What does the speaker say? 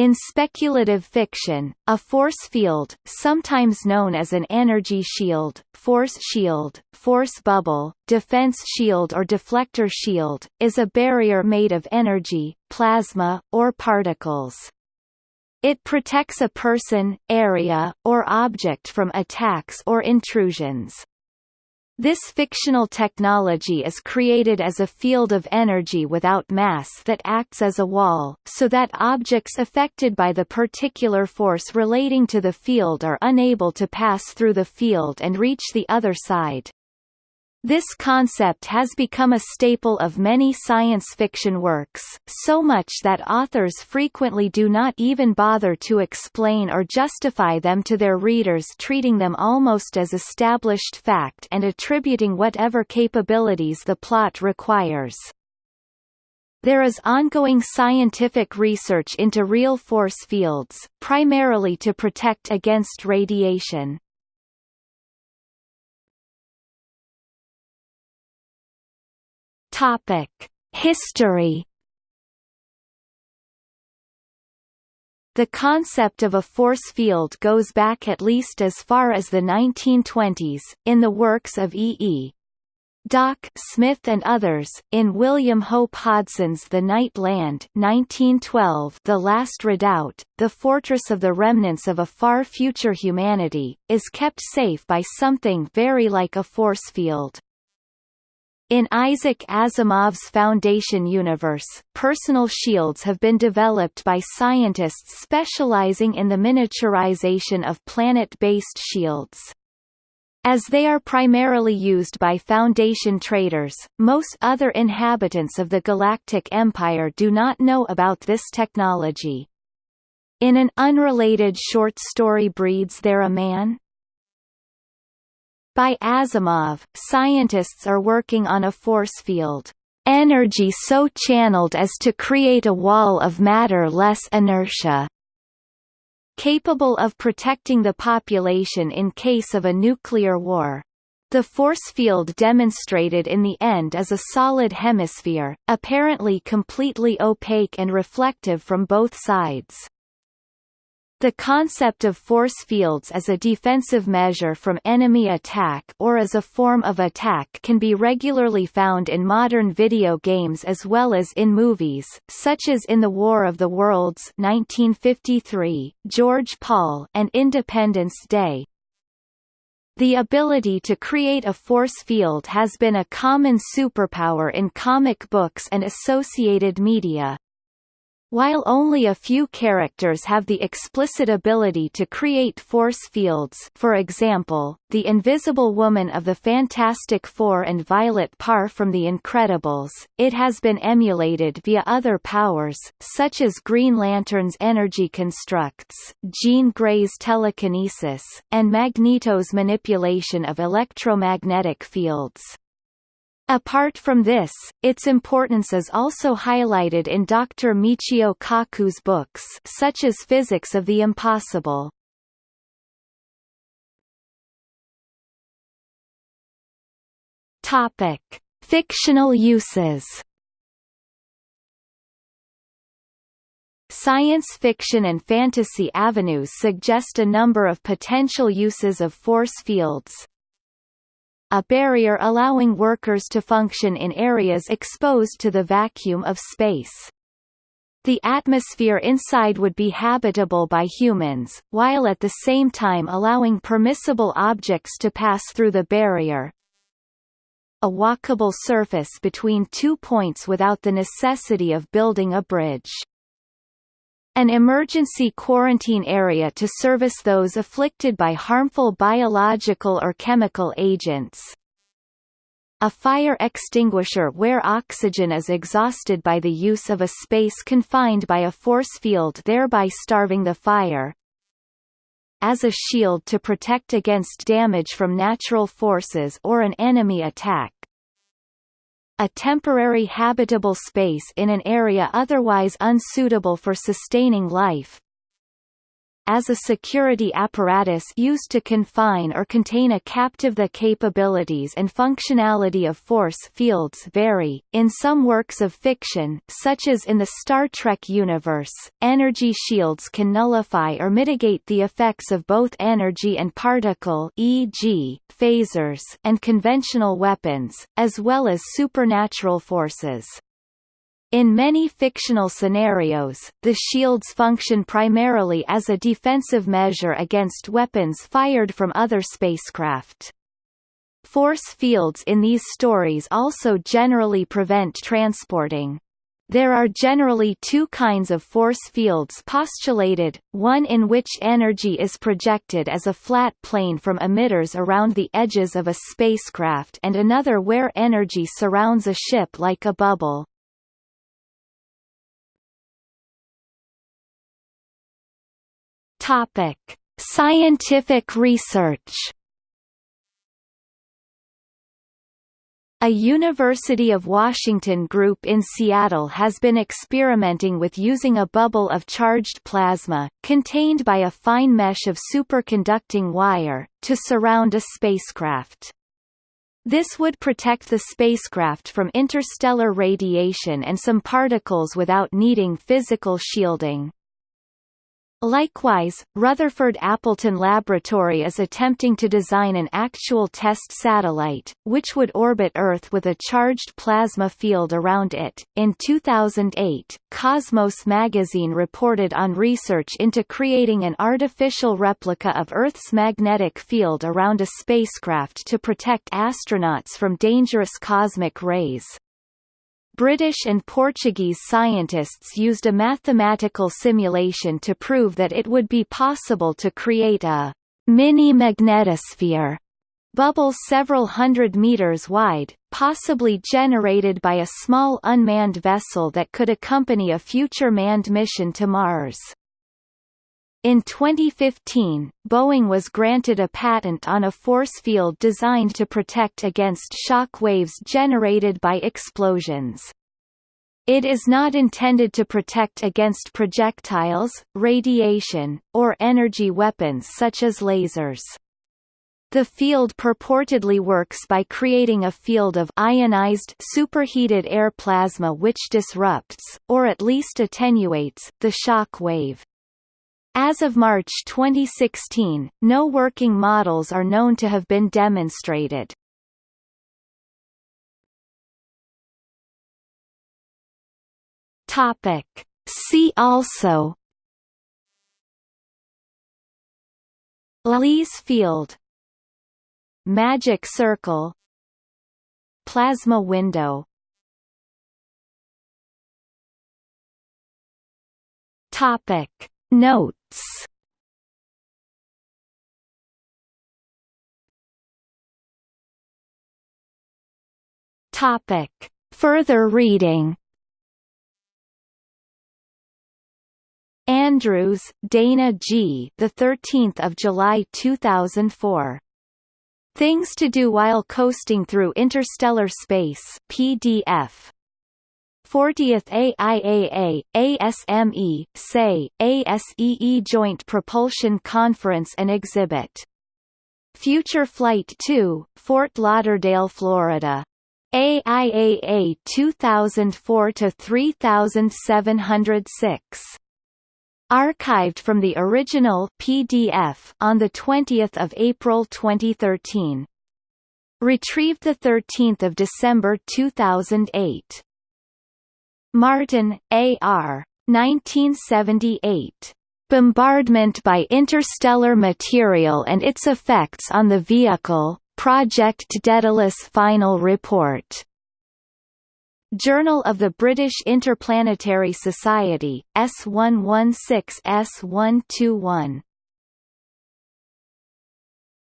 In speculative fiction, a force field, sometimes known as an energy shield, force shield, force bubble, defense shield or deflector shield, is a barrier made of energy, plasma, or particles. It protects a person, area, or object from attacks or intrusions. This fictional technology is created as a field of energy without mass that acts as a wall, so that objects affected by the particular force relating to the field are unable to pass through the field and reach the other side. This concept has become a staple of many science fiction works, so much that authors frequently do not even bother to explain or justify them to their readers treating them almost as established fact and attributing whatever capabilities the plot requires. There is ongoing scientific research into real force fields, primarily to protect against radiation. Topic: History. The concept of a force field goes back at least as far as the 1920s, in the works of E. E. Doc Smith and others, in William Hope Hodgson's The Night Land 1912 The Last Redoubt, the fortress of the remnants of a far future humanity, is kept safe by something very like a force field. In Isaac Asimov's Foundation universe, personal shields have been developed by scientists specializing in the miniaturization of planet-based shields. As they are primarily used by Foundation traders, most other inhabitants of the Galactic Empire do not know about this technology. In an unrelated short story Breeds There a Man? By Asimov, scientists are working on a force field energy so channeled as to create a wall of matter-less inertia capable of protecting the population in case of a nuclear war. The force field demonstrated in the end is a solid hemisphere, apparently completely opaque and reflective from both sides. The concept of force fields as a defensive measure from enemy attack or as a form of attack can be regularly found in modern video games as well as in movies, such as in The War of the Worlds 1953, George Pal and Independence Day. The ability to create a force field has been a common superpower in comic books and associated media. While only a few characters have the explicit ability to create force fields for example, the Invisible Woman of the Fantastic Four and Violet Parr from The Incredibles, it has been emulated via other powers, such as Green Lantern's energy constructs, Jean Grey's telekinesis, and Magneto's manipulation of electromagnetic fields. Apart from this, its importance is also highlighted in Dr. Michio Kaku's books such as Physics of the Impossible. Topic: Fictional uses. Science fiction and fantasy avenues suggest a number of potential uses of force fields, a barrier allowing workers to function in areas exposed to the vacuum of space. The atmosphere inside would be habitable by humans, while at the same time allowing permissible objects to pass through the barrier. A walkable surface between two points without the necessity of building a bridge an emergency quarantine area to service those afflicted by harmful biological or chemical agents. A fire extinguisher where oxygen is exhausted by the use of a space confined by a force field thereby starving the fire. As a shield to protect against damage from natural forces or an enemy attack a temporary habitable space in an area otherwise unsuitable for sustaining life. As a security apparatus used to confine or contain a captive. The capabilities and functionality of force fields vary. In some works of fiction, such as in the Star Trek universe, energy shields can nullify or mitigate the effects of both energy and particle e.g., phasers and conventional weapons, as well as supernatural forces. In many fictional scenarios, the shields function primarily as a defensive measure against weapons fired from other spacecraft. Force fields in these stories also generally prevent transporting. There are generally two kinds of force fields postulated, one in which energy is projected as a flat plane from emitters around the edges of a spacecraft and another where energy surrounds a ship like a bubble. Topic: Scientific research. A University of Washington group in Seattle has been experimenting with using a bubble of charged plasma, contained by a fine mesh of superconducting wire, to surround a spacecraft. This would protect the spacecraft from interstellar radiation and some particles without needing physical shielding. Likewise, Rutherford Appleton Laboratory is attempting to design an actual test satellite, which would orbit Earth with a charged plasma field around it. In 2008, Cosmos magazine reported on research into creating an artificial replica of Earth's magnetic field around a spacecraft to protect astronauts from dangerous cosmic rays. British and Portuguese scientists used a mathematical simulation to prove that it would be possible to create a mini-magnetosphere bubble several hundred meters wide, possibly generated by a small unmanned vessel that could accompany a future manned mission to Mars. In 2015, Boeing was granted a patent on a force field designed to protect against shock waves generated by explosions. It is not intended to protect against projectiles, radiation, or energy weapons such as lasers. The field purportedly works by creating a field of ionized superheated air plasma which disrupts, or at least attenuates, the shock wave. As of March 2016, no working models are known to have been demonstrated. Topic. See also Lees field Magic circle Plasma window Topic Notes Topic. Further reading Andrews, Dana G. The 13th of July 2004. Things to do while coasting through interstellar space. PDF. 40th AIAA, ASME, SAE, ASEE Joint Propulsion Conference and Exhibit. Future Flight 2, Fort Lauderdale, Florida. AIAA 2004-3706. Archived from the original PDF on 20 April 2013. Retrieved 13 December 2008. Martin, A. R. 1978. Bombardment by interstellar material and its effects on the vehicle, Project Daedalus Final Report. Journal of the British Interplanetary Society, S116 S121